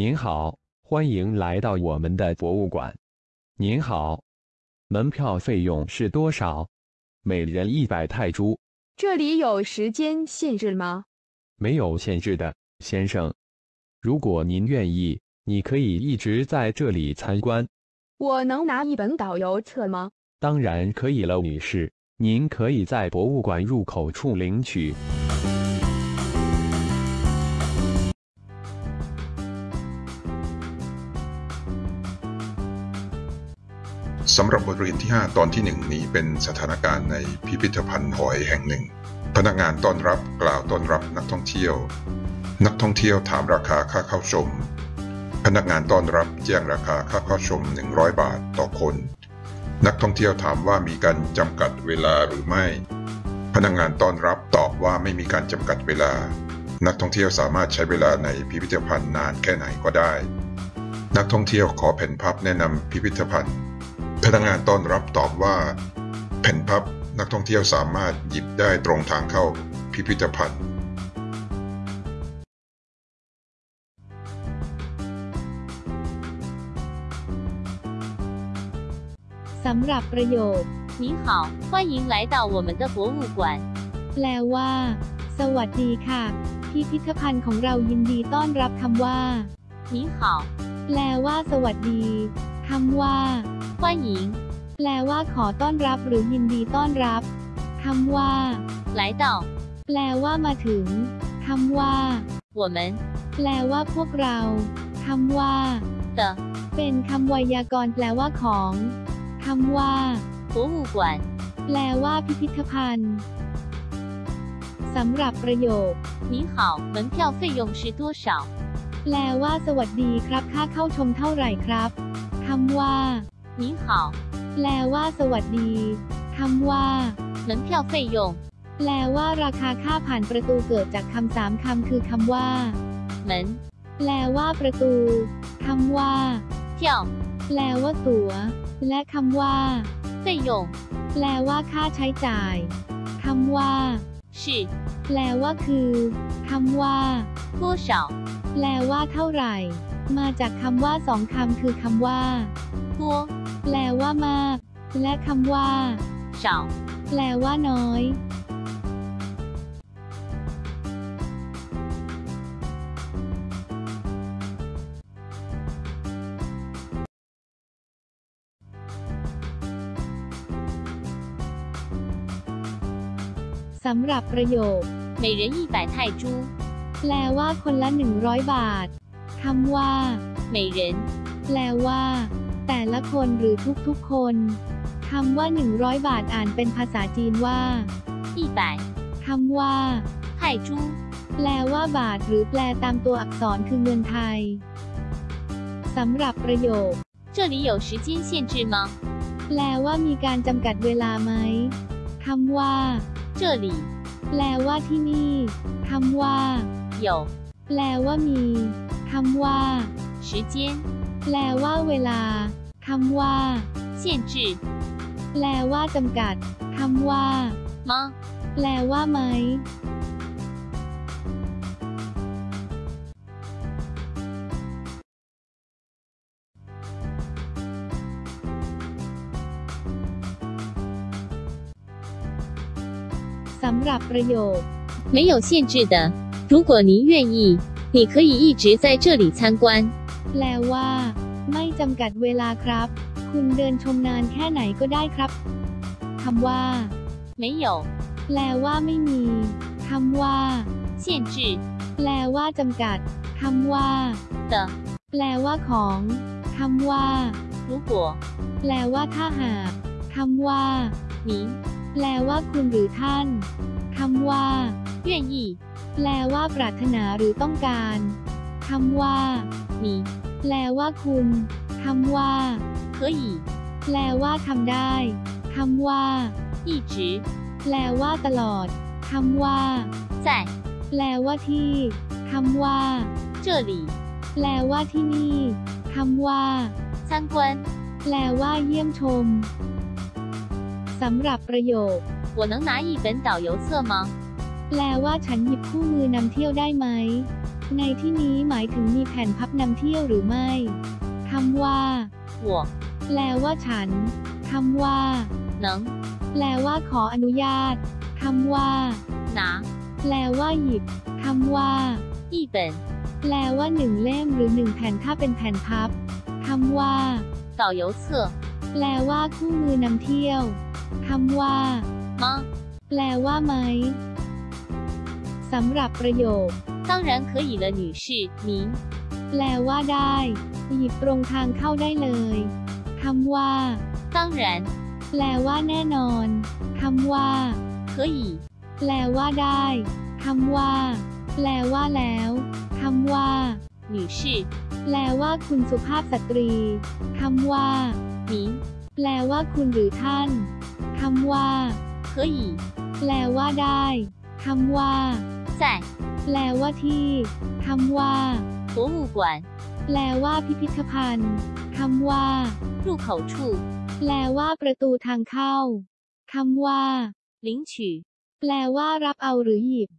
您好，欢迎来到我们的博物馆。您好，门票费用是多少？每人一百泰铢，这里有时间限制吗？没有限制的，先生。如果您愿意，你可以一直在这里参观。我能拿一本导游册吗？当然可以了，女士。您可以在博物馆入口处领取。 สำหรับบทเรียนที่ 5 ตอนที่ 1 นี้เป็นสถานการณ์ในพิพิธภัณฑ์หอยแห่งหนึ่ง พนักงานต้อนรับกล่าวต้อนรับนักท่องเที่ยว นักท่องเที่ยวถามราคาค่าเข้าชม พนักงานต้อนรับแจ้งราคาค่าเข้าชม 100 บาทต่อคน นักท่องเที่ยวถามว่ามีการจำกัดเวลาหรือไม่ พนักงานต้อนรับตอบว่าไม่มีการจำกัดเวลา นักท่องเที่ยวสามารถใช้เวลาในพิพิธภัณฑ์นานแค่ไหนก็ได้ นักท่องเที่ยวขอแผ่นพับแนะนำพิพิธภัณฑ์ พนักงานต้อนรับตอบว่า แผ่นพับนักท่องเที่ยวสามารถหยิบได้ตรงทางเข้าพิพิธภัณฑ์ สำหรับประโยค 您好，欢迎来到我们的博物馆。 แปลว่า สวัสดีค่ะ พิพิธภัณฑ์ของเรายินดีต้อนรับคำว่า 您好， แปลว่า สวัสดี คำว่า 欢迎 แปลว่า ขอต้อนรับหรือยินดีต้อนรับคำว่า 来到 แปลว่ามาถึงคำว่า 我们 แปลว่าพวกเราคำว่า 的 เป็นคำไวยากรณ์แปลว่าของคำว่า 博物馆。 แปลว่าพิพิธภัณฑ์สำหรับประโยค 您好，门票费用是多少？ แปลว่า สวัสดีครับ ค่าเข้าชมเท่าไหร่ครับ คำว่า 您好， แปลว่า สวัสดีคำว่า 门票费用 แปลว่า ราคาค่าผ่านประตูเกิดจากคำสามคำคือคำว่า 门 แปลว่า ประตูคำว่า 票 แปลว่า ตั๋ว และคำว่า 费用 แปลว่า ค่าใช้จ่ายคำว่า 是 แปลว่าคือคำว่า 多少？ แปลว่าเท่าไหร่ มาจากคำว่าสองคำคือคำว่า 多 แปลว่ามาก และคำว่า 少？ แปลว่าน้อย สำหรับประโยค 每人一百泰铢。 แปลว่าคนละ 100 บาท คำว่า 每人 แปลว่า แต่ละคนหรือทุกๆคน คำว่า 100 บาทอ่านเป็นภาษาจีนว่า 一百 คำว่า 泰铢。 แปลว่าบาทหรือแปลตามตัวอักษรคือเงินไทย สำหรับประโยค 这里有时间限制吗？ แปลว่ามีการจำกัดเวลาไหม คำว่า 这里 แปลว่าที่นี่ คำว่า 有 แปลว่ามี คำว่า 时间 แปลว่าเวลา คำว่า 限制 แปลว่าจำกัด คำว่า 吗？ แปลว่าไหม สำหรับประโยค 没有限制的。如果您愿意， 你可以一直在这里参观。 แปลว่า ไม่จำกัดเวลาครับ คุณเดินชมนานแค่ไหนก็ได้ครับคำว่า 没有 แปลว่าไม่มีคำว่า 限制 แปลว่าจำกัดคำว่า 的。 แปลว่าของคำว่า 如果 แปลว่าถ้าหากคำว่า 您 แปลว่าคุณหรือท่านคำว่า 愿意， แปลว่าปรารถนาหรือต้องการคำว่า 你 แปลว่าคุณคำว่า 可以 แปลว่าทำได้คำว่า 一直 แปลว่าตลอดคำว่า 在 แปลว่าที่คำว่า 这里 แปลว่าที่นี่คำว่า 参观。 แปลว่าเยี่ยมชมสำหรับประโยค 我能拿一本导游册吗？ แปลว่าฉันหยิบคู่มือนำเที่ยวได้ไหม ในที่นี้หมายถึงมีแผ่นพับนำเที่ยวหรือไม่คำว่า 我 แปลว่าฉันคำว่า 能 แปลว่าขออนุญาตคำว่า 拿 แปลว่าหยิบคำว่า 一本 แปลว่าหนึ่งเล่มหรือหนึ่งแผ่นถ้าเป็นแผ่นพับคำว่า 导游册 แปลว่าคู่มือนำเที่ยวคำว่า 吗？ แปลว่าไหม สำหรับประโยค 当然可以了，女士，您 แปลว่าได้ หยิบตรงทางเข้าได้เลยคำว่า 当然 แปลว่าแน่นอนคำว่า 可以， แปลว่าได้คำว่า แปลว่าแล้วคำว่า 女士， แปลว่าคุณสุภาพสตรีคำว่า 您 แปลว่าคุณหรือท่านคำว่า 可以 แปลว่าได้คำว่า 在 แปลว่าที่คำว่า 博物馆 แปลว่าพิพิธภัณฑ์คำว่า 入口处 แปลว่าประตูทางเข้าคำว่า 领取。 แปลว่ารับเอาหรือหยิบ